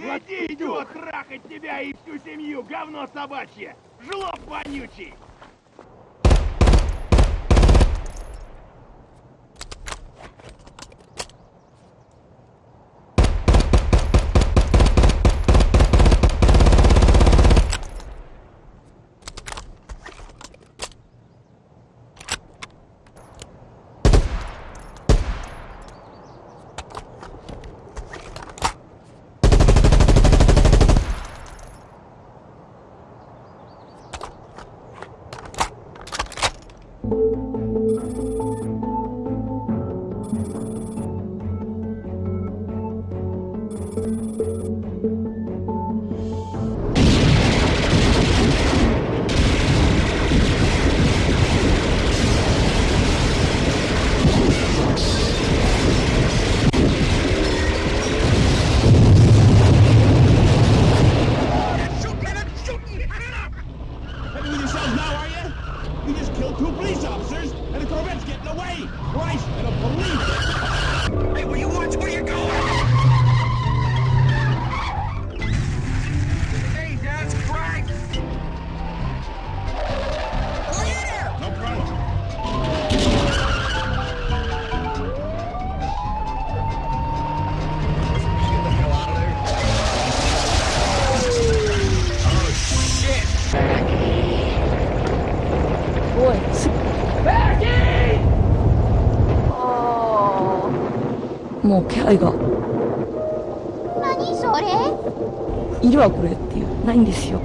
Иди, идиот, трахать тебя и всю семью, говно собачье! Жлоб вонючий! Christ, もう気配が。何それ？いるわこれっていう。ないんですよ